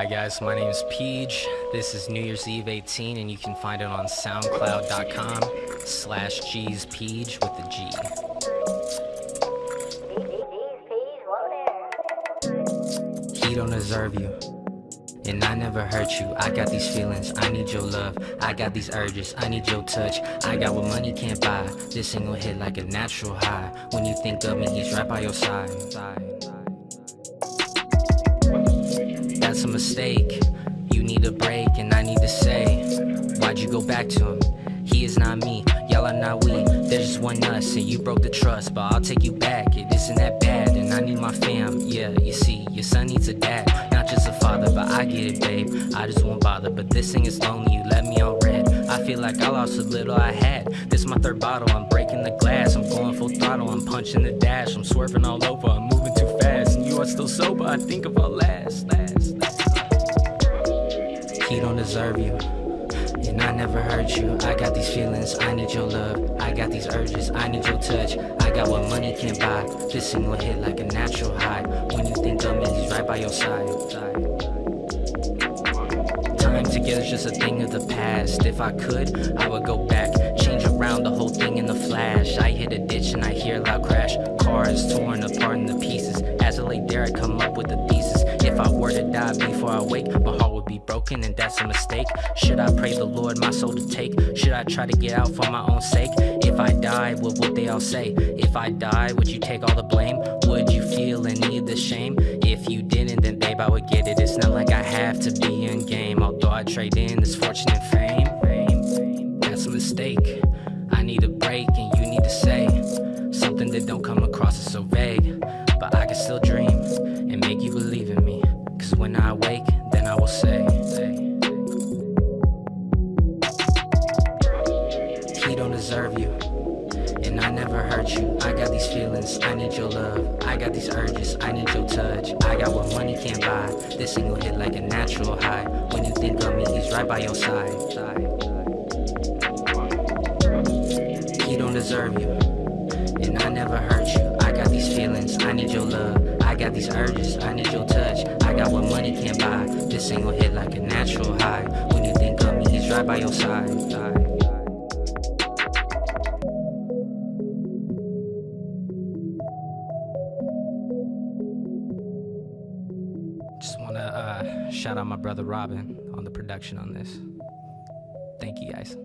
Hi guys, my name is Peach. This is New Year's Eve 18 and you can find it on soundcloud.com slash G's Peach with the G. He don't deserve you. And I never hurt you. I got these feelings, I need your love. I got these urges, I need your touch. I got what money can't buy. This single hit like a natural high. When you think of me, he's right by your side. That's a mistake. You need a break, and I need to say, Why'd you go back to him? He is not me, y'all are not we. There's just one us, and you broke the trust. But I'll take you back, it isn't that bad. And I need my fam, yeah, you see, your son needs a dad. Not just a father, but I get it, babe. I just won't bother, but this thing is lonely, you let me on red. I feel like I lost what little I had. This my third bottle, I'm breaking the glass. I'm going full throttle, I'm punching the dash. I'm swerving all over, I'm moving are still sober, I think of our last, last, last. He don't deserve you. And I never hurt you. I got these feelings, I need your love. I got these urges, I need your touch. I got what money can't buy. This single hit like a natural high. When you think of me, he's right by your side. Time together's just a thing of the past. If I could, I would go back. Change around the whole thing in the flash. I hit a ditch and I hear a loud crash. Car is torn apart into pieces. There, I come up with a thesis. If I were to die before I wake, my heart would be broken and that's a mistake. Should I pray the Lord my soul to take? Should I try to get out for my own sake? If I die, what would they all say? If I die, would you take all the blame? Would you feel any of the shame? If you didn't, then babe, I would get it. It's not like I have to be in game, although I trade in this fortune and fame. That's a mistake. I need a break and you need to say something that don't come across as so vague. But I can still dream I never hurt you. I got these feelings, I need your love. I got these urges, I need your touch. I got what money can't buy. This single hit like a natural high. When you think of me, he's right by your side. He don't deserve you. And I never hurt you. I got these feelings, I need your love. I got these urges, I need your touch. I got what money can't buy. This single hit like a natural high. When you think of me, he's right by your side. Just want to uh, shout out my brother Robin on the production on this. Thank you guys.